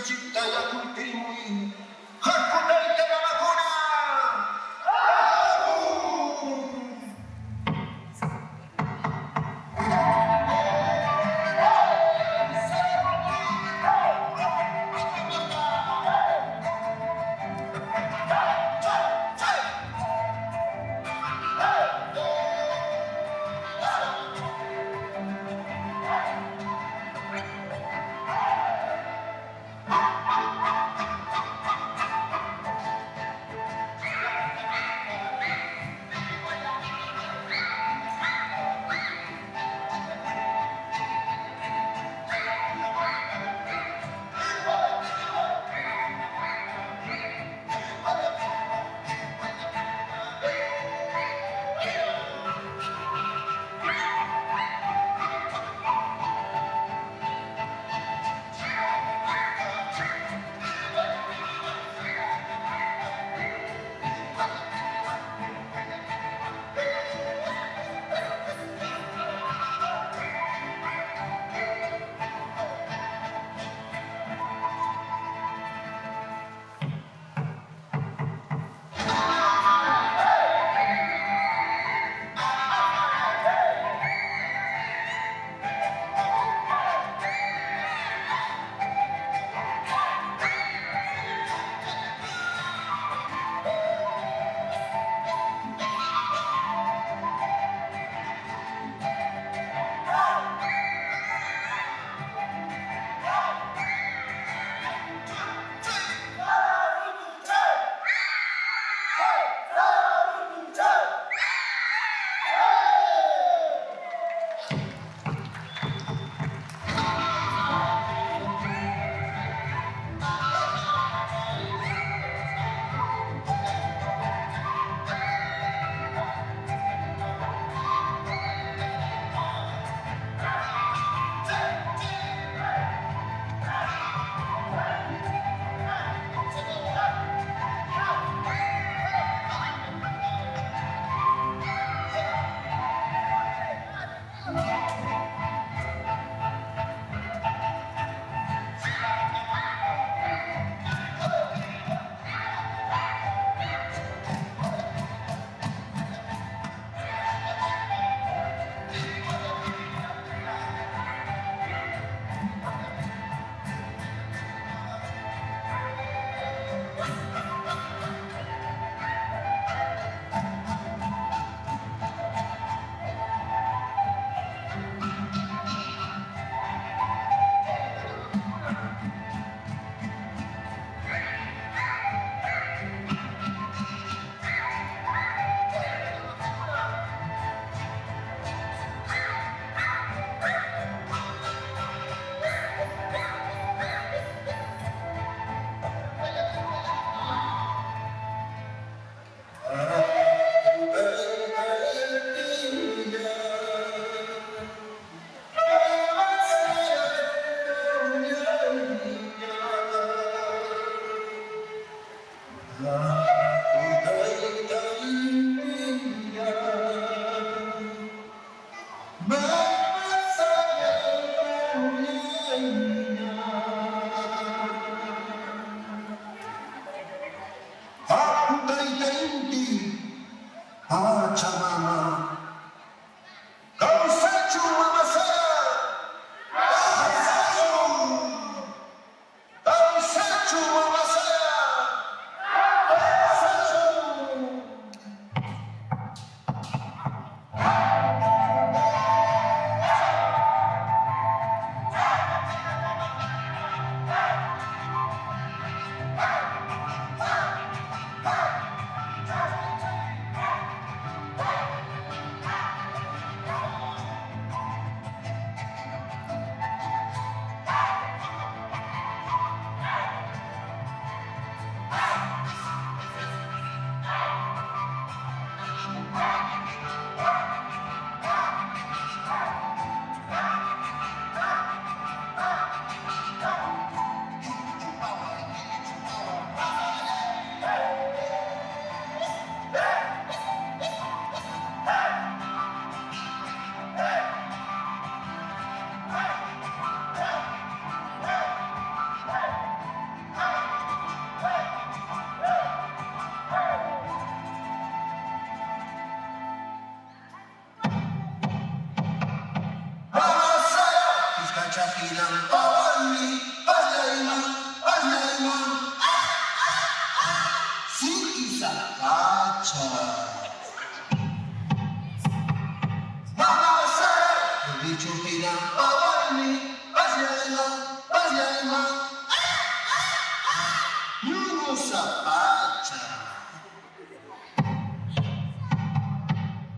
Gittaiacul cui i mulini, Yeah. Acha. Mama said, Bichukina, Pawani, Pajaima, Pajaima. Yunusa, Acha.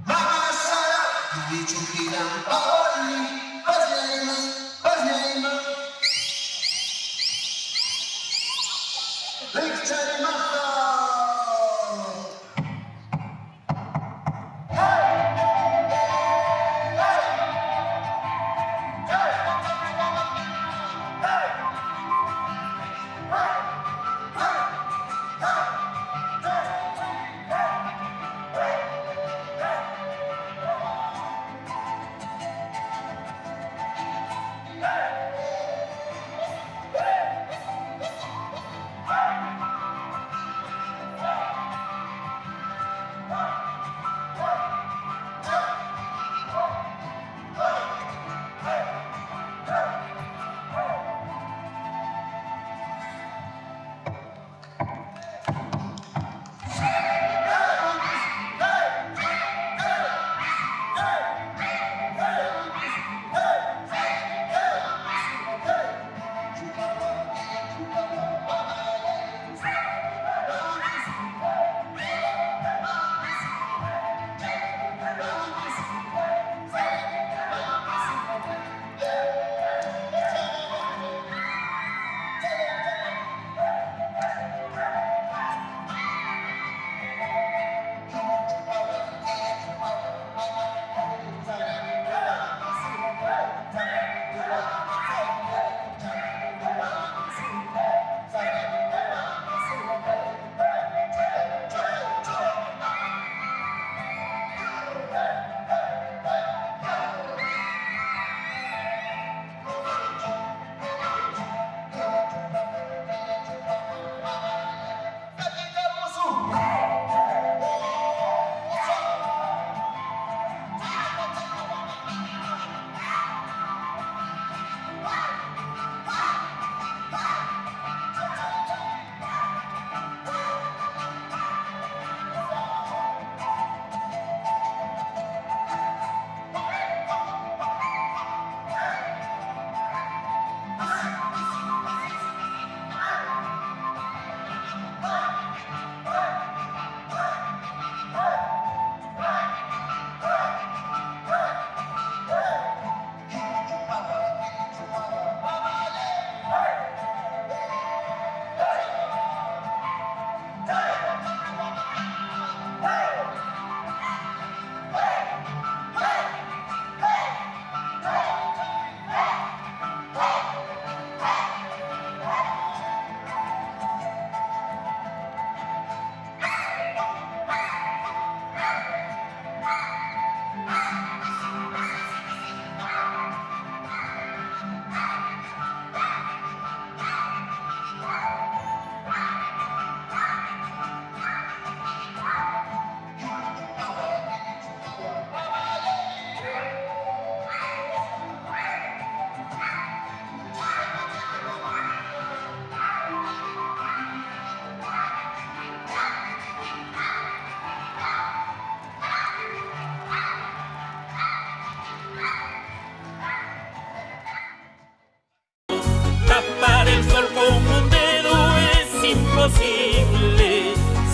Mama said, Bichukina, Pawani, Pajaima, Pajaima. Lake China,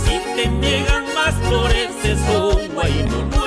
Si te niegan más flores, es un guayno